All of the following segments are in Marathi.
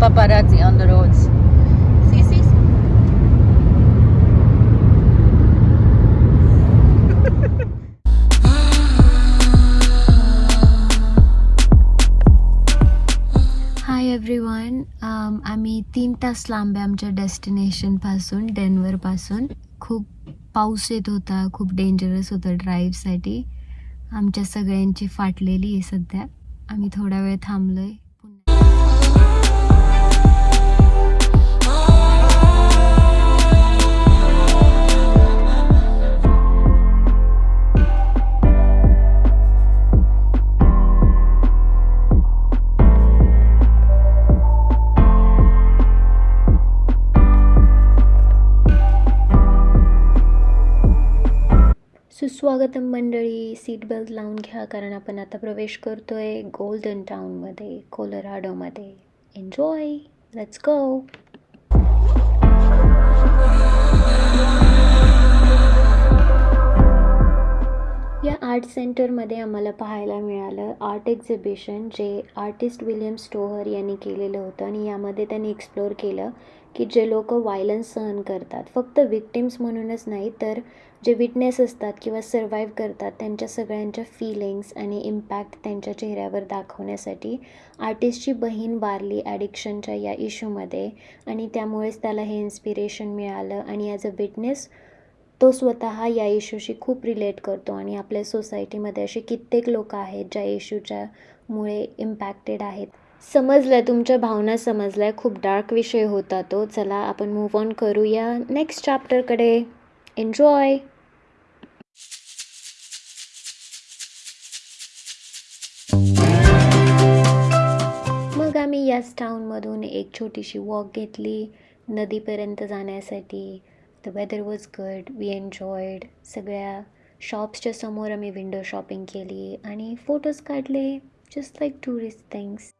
paparazzi on the roads. See, see, see. Hi everyone Um, आम्ही तीन तास लांब आहे आमच्या डेस्टिनेशनपासून डेन्वरपासून खूप पाऊस येत होता खूप डेंजरस होतं ड्राईव्हसाठी आमच्या सगळ्यांची फाटलेली आहे सध्या. आम्ही थोडा वेळ थांबलो आहे स्वागतम मंडळी. सीट बेल्ट लावून घ्या कारण आपण आता प्रवेश करतो आहे गोल्डन टाउनमध्ये कोलोराडोमध्ये एन्जॉय लेट्स गो या आर्ट सेंटरमध्ये आम्हाला पाहायला मिळालं आर्ट एक्झिबिशन जे आर्टिस्ट विलियम स्टोहर यांनी केलेलं होतं. आणि यामध्ये त्यांनी एक्सप्लोअर केलं की जे लोक वायलन्स सहन करतात. फक्त विक्टिम्स म्हणूनच नाही तर जे विटनेस असतात किंवा सर्वाईव्ह करतात त्यांच्या सगळ्यांच्या फिलिंग्स आणि इम्पॅक्ट त्यांच्या चेहऱ्यावर दाखवण्यासाठी आर्टिस्टची बहीण वारली ॲडिक्शनच्या या इश्यूमध्ये आणि त्यामुळेच त्याला हे इन्स्पिरेशन मिळालं आणि ॲज अ विटनेस तो स्वतः या इश्यूशी खूप रिलेट करतो आणि आपल्या सोसायटीमध्ये असे कित्येक लोक आहेत ज्या इश्यूच्यामुळे इम्पॅक्टेड आहेत. समजलं तुमच्या भावना समजल्या खूप डार्क विषय होता तो. चला आपण मूव ऑन करूया नेक्स्ट चॅप्टरकडे एन्जॉय मग आम्ही याच टाऊनमधून एक छोटीशी वॉक घेतली नदीपर्यंत जाण्यासाठी. The weather was good we enjoyed सगळ्या शॉप्सच्या समोर आम्ही विंडो शॉपिंग केली आणि फोटोज काढले. जस्ट लाईक टुरिस्ट थिंग्स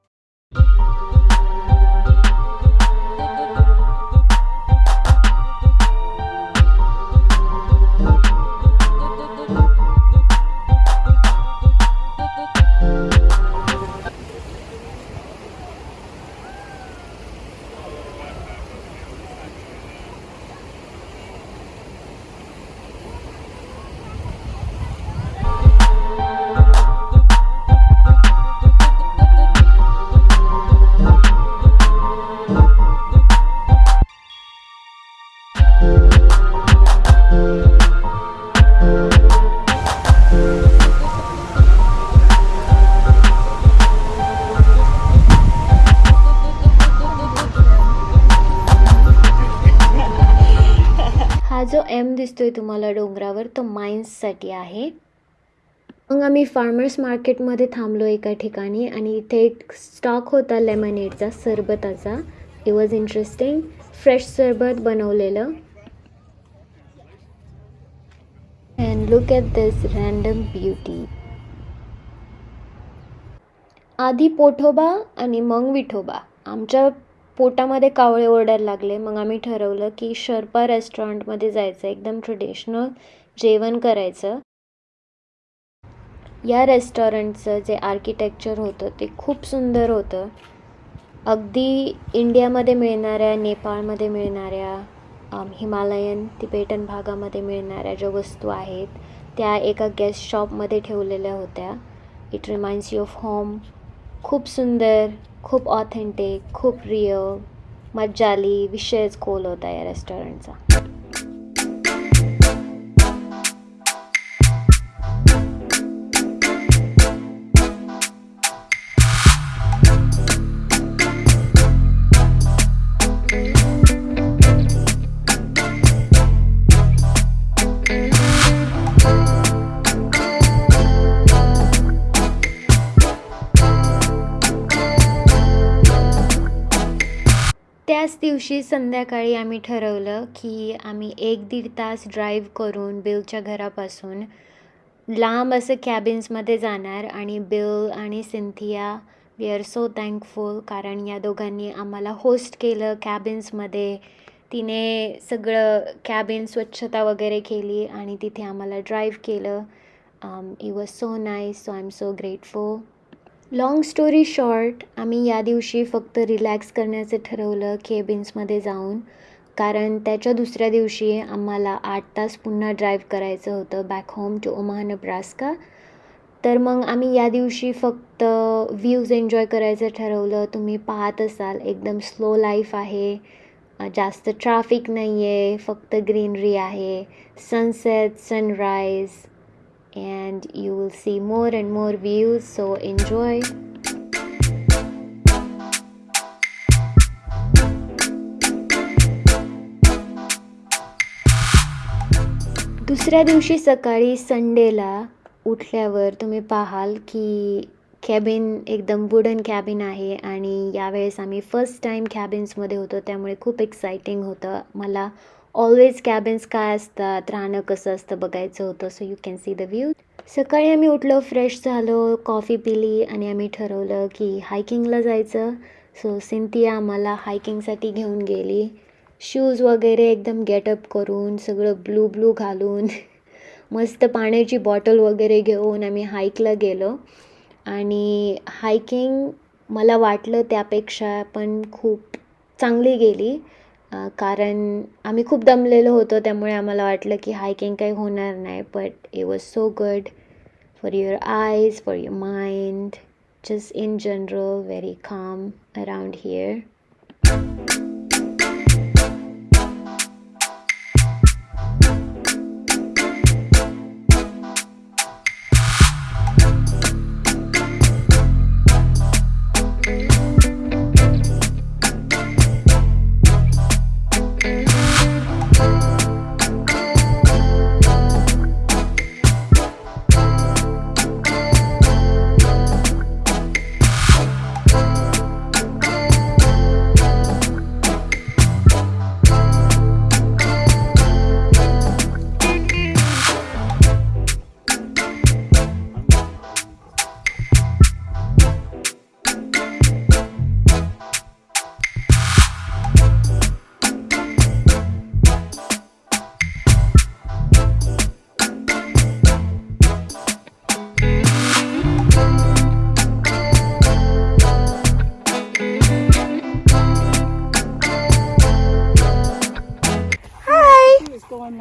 दिसतोय तुम्हाला डोंगरावर? तो माइन्ससाठी आहे. मग आम्ही फार्मर्स मार्केटमध्ये थांबलो एका ठिकाणी आणि इथे एक स्टॉक होता लेमनेडचा सरबताचा. इट वॉज इंटरेस्टिंग फ्रेश सरबत बनवलेलं. And look at this random beauty आधी पोठोबा आणि मग विठोबा. आमच्या पोटामध्ये कावळे ओरडायला लागले. मग आम्ही ठरवलं की शर्पा रेस्टॉरंटमध्ये जायचं. एकदम ट्रेडिशनल जेवण करायचं. या रेस्टॉरंटचं जे आर्किटेक्चर होतं ते खूप सुंदर होतं. अगदी इंडियामध्ये मिळणाऱ्या नेपाळमध्ये मिळणाऱ्या हिमालयन तिबेटन भागामध्ये मिळणाऱ्या ज्या वस्तू आहेत त्या एका गेस्ट शॉपमध्ये ठेवलेल्या होत्या. It reminds you of home खूप सुंदर. खूप ऑथेंटिक खूप रिअल मज्जा आली विषयच खोल होता या रेस्टॉरंटचा दिवशी संध्याकाळी आम्ही ठरवलं की आम्ही एक दीड तास ड्राईव्ह करून बिलच्या घरापासून लांब असं कॅबिन्समध्ये जाणार आणि बिल आणि Cynthia we are so thankful कारण या दोघांनी आम्हाला होस्ट केलं कॅबिन्समध्ये तिने सगळं कॅबिन स्वच्छता वगैरे केली आणि तिथे आम्हाला ड्राईव्ह केलं. It was so nice so I am so grateful long story short आम्ही या दिवशी फक्त रिलॅक्स करण्याचं ठरवलं केबिन्समध्ये जाऊन. कारण त्याच्या दुसऱ्या दिवशी आम्हाला आठ तास पुन्हा ड्राईव्ह करायचं होतं back home to Omaha Nebraska तर मग आम्ही या दिवशी फक्त व्ह्यूज एन्जॉय करायचं ठरवलं. तुम्ही पाहत असाल एकदम स्लो लाईफ आहे. जास्त ट्राफिक नाही आहे फक्त ग्रीनरी आहे. Sunset sunrise and you will see more and more views so enjoy. दुसऱ्या दिवशी सकाळी संडेला उठल्यावर तुम्ही पाहाल की कॅबिन एकदम वुडन कॅबिन आहे आणि यावेळेस आम्ही फर्स्ट टाईम कॅबिन्समध्ये होतो त्यामुळे खूप एक्सायटिंग होतं. मला ऑलवेज कॅबिन्स काय असतात राहणं कसं असतं बघायचं होतं so you can see the view सकाळी आम्ही उठलो फ्रेश झालो कॉफी पिली आणि आम्ही ठरवलं की हायकिंगला जायचं. सो सिंथिया आम्हाला हायकिंगसाठी घेऊन गेली. शूज वगैरे एकदम गेटअप करून सगळं ब्लू ब्लू घालून मस्त पाण्याची बॉटल वगैरे घेऊन आम्ही हाईकला गेलो. आणि हायकिंग मला वाटलं त्यापेक्षा पण खूप चांगली गेली. कारण आम्ही खूप दमलेलो होतो त्यामुळे आम्हाला वाटलं की हायकिंग काही होणार नाही but it was so good for your eyes for your mind just in general very calm around here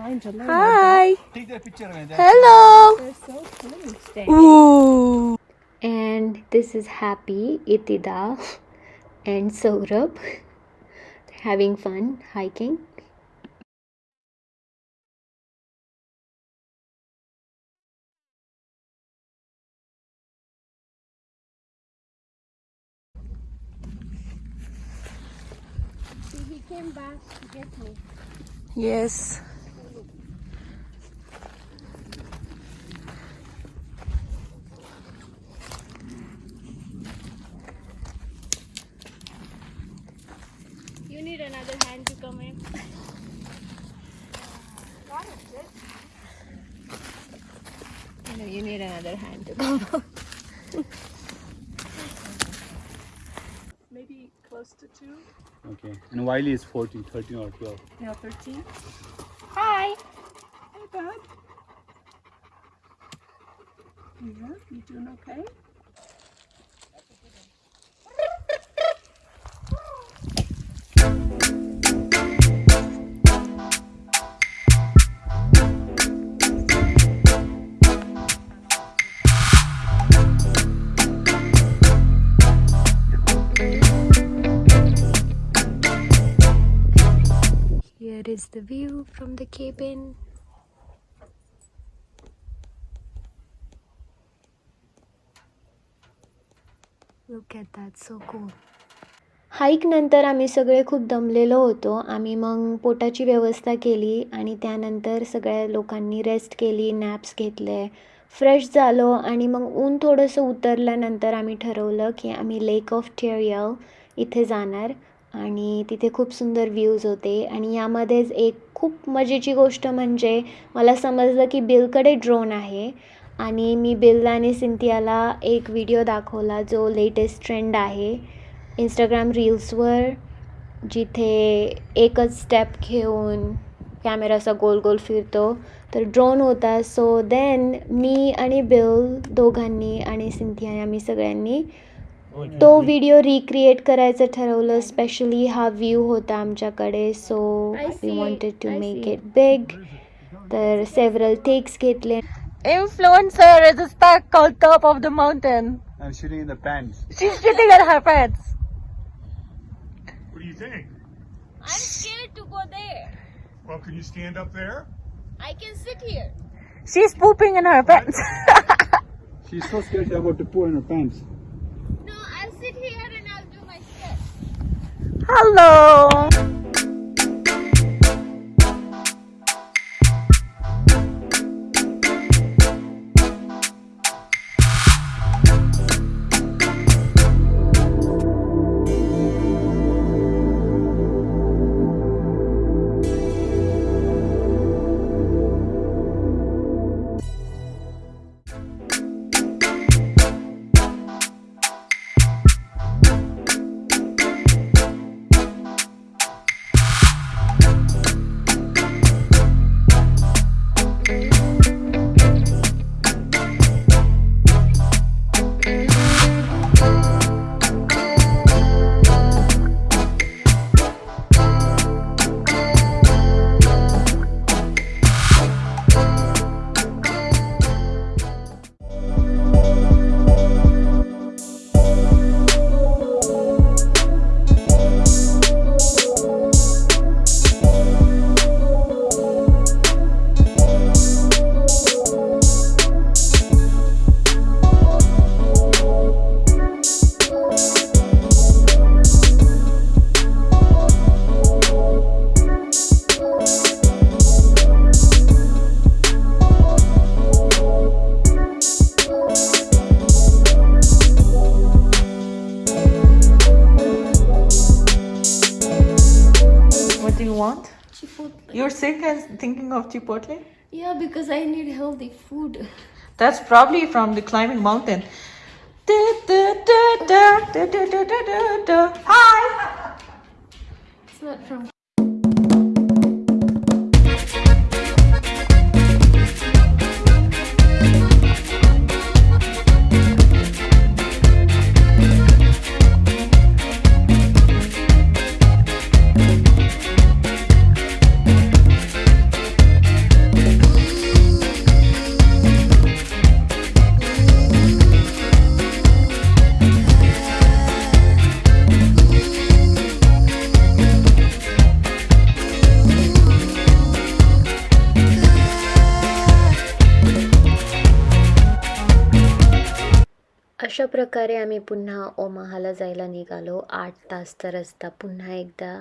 Hi. Take that picture of it. Hello. They're so cool. Ooh. And this is Happy, Itida, and Saurabh having fun hiking. Yes. Need another hand to come in. I know you need another hand to come. Maybe close to two. Okay. And Wiley is 14, 13 or 12. Now 13. Hi. Hey, bud. Yeah, you doing okay? Here is the view from the cabin. Look at that, so cool. हाईकनंतर आम्ही सगळे खूप दमलेलो होतो आम्ही मग पोटाची व्यवस्था केली आणि त्यानंतर सगळ्या लोकांनी रेस्ट केली नॅप्स घेतले फ्रेश झालो आणि मग ऊन थोडंसं उतरल्यानंतर आम्ही ठरवलं की आम्ही लेक ऑफ टेरियल इथे जाणार आणि तिथे खूप सुंदर व्ह्यूज होते. आणि यामध्येच एक खूप मजेची गोष्ट म्हणजे मला समजलं की बिलकडे ड्रोन आहे. आणि मी बिल आणि सिंथियाला एक व्हिडिओ दाखवला जो लेटेस्ट ट्रेंड आहे. इंस्टाग्राम रील्सवर जिथे एकच स्टेप घेऊन कॅमेरा असा गोल गोल फिरतो. तर ड्रोन होता. सो देन मी आणि बिल दोघांनी आणि सिंथिया आम्ही सगळ्यांनी तो व्हिडिओ रिक्रिएट करायचं ठरवलं स्पेशली हा व्ह्यू होता आमच्याकडे so we wanted to make it big तर सेव्हरल टेक्स घेतले Influencer is stuck on top of the mountain. I'm shooting in the pants. She's shitting at her pants. What do you think? I'm scared to go there. Well, can you stand up there? I can sit here. She's pooping in her pants. She's so scared she's about to poo in her pants. no, Hello. Chipotle. You're sick and thinking of Chipotle? Yeah, because I need healthy food. That's probably from the climbing mountain. Hi. It's not from. अशा प्रकारे आम्ही पुन्हा ओमाहाला जायला निघालो. आठ तासचा रस्ता पुन्हा एकदा